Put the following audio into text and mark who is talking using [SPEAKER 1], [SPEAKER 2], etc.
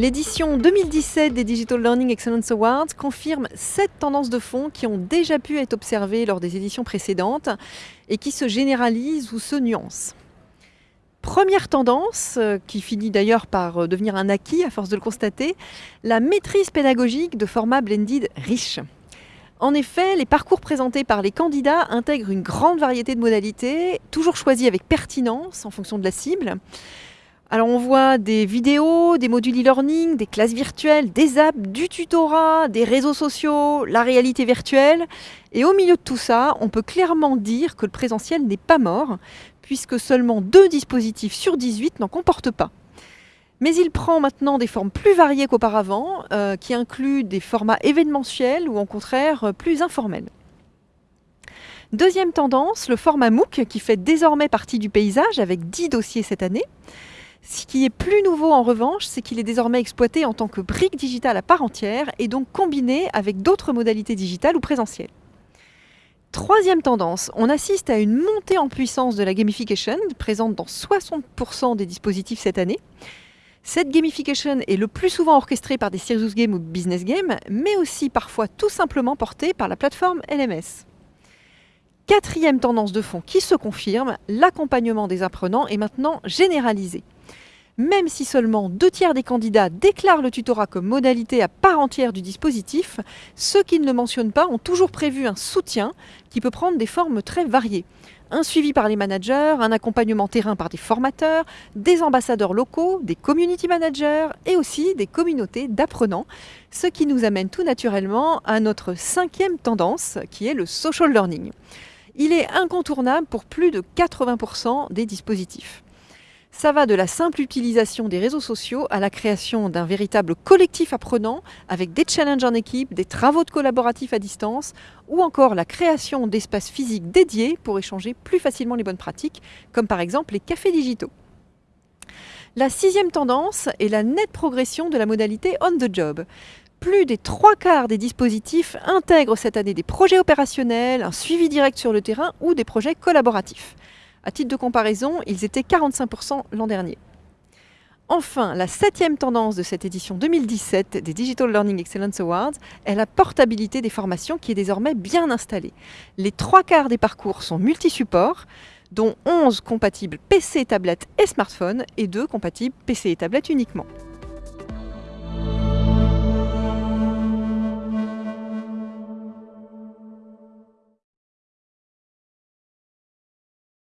[SPEAKER 1] L'édition 2017 des Digital Learning Excellence Awards confirme sept tendances de fond qui ont déjà pu être observées lors des éditions précédentes et qui se généralisent ou se nuancent. Première tendance, euh, qui finit d'ailleurs par euh, devenir un acquis à force de le constater, la maîtrise pédagogique de formats blended riches. En effet, les parcours présentés par les candidats intègrent une grande variété de modalités, toujours choisies avec pertinence en fonction de la cible. Alors on voit des vidéos, des modules e-learning, des classes virtuelles, des apps, du tutorat, des réseaux sociaux, la réalité virtuelle. Et au milieu de tout ça, on peut clairement dire que le présentiel n'est pas mort, puisque seulement deux dispositifs sur 18 n'en comportent pas. Mais il prend maintenant des formes plus variées qu'auparavant, euh, qui incluent des formats événementiels ou au contraire plus informels. Deuxième tendance, le format MOOC qui fait désormais partie du paysage avec 10 dossiers cette année. Ce qui est plus nouveau en revanche, c'est qu'il est désormais exploité en tant que brique digitale à part entière et donc combiné avec d'autres modalités digitales ou présentielles. Troisième tendance, on assiste à une montée en puissance de la gamification, présente dans 60% des dispositifs cette année. Cette gamification est le plus souvent orchestrée par des serious games ou business games, mais aussi parfois tout simplement portée par la plateforme LMS. Quatrième tendance de fond qui se confirme, l'accompagnement des apprenants est maintenant généralisé même si seulement deux tiers des candidats déclarent le tutorat comme modalité à part entière du dispositif, ceux qui ne le mentionnent pas ont toujours prévu un soutien qui peut prendre des formes très variées. Un suivi par les managers, un accompagnement terrain par des formateurs, des ambassadeurs locaux, des community managers et aussi des communautés d'apprenants, ce qui nous amène tout naturellement à notre cinquième tendance qui est le social learning. Il est incontournable pour plus de 80% des dispositifs. Ça va de la simple utilisation des réseaux sociaux à la création d'un véritable collectif apprenant avec des challenges en équipe, des travaux de collaboratifs à distance ou encore la création d'espaces physiques dédiés pour échanger plus facilement les bonnes pratiques, comme par exemple les cafés digitaux. La sixième tendance est la nette progression de la modalité on the job. Plus des trois quarts des dispositifs intègrent cette année des projets opérationnels, un suivi direct sur le terrain ou des projets collaboratifs. À titre de comparaison, ils étaient 45% l'an dernier. Enfin, la septième tendance de cette édition 2017 des Digital Learning Excellence Awards est la portabilité des formations qui est désormais bien installée. Les trois quarts des parcours sont multi-supports, dont 11 compatibles PC, tablette et smartphone et 2 compatibles PC et tablette uniquement.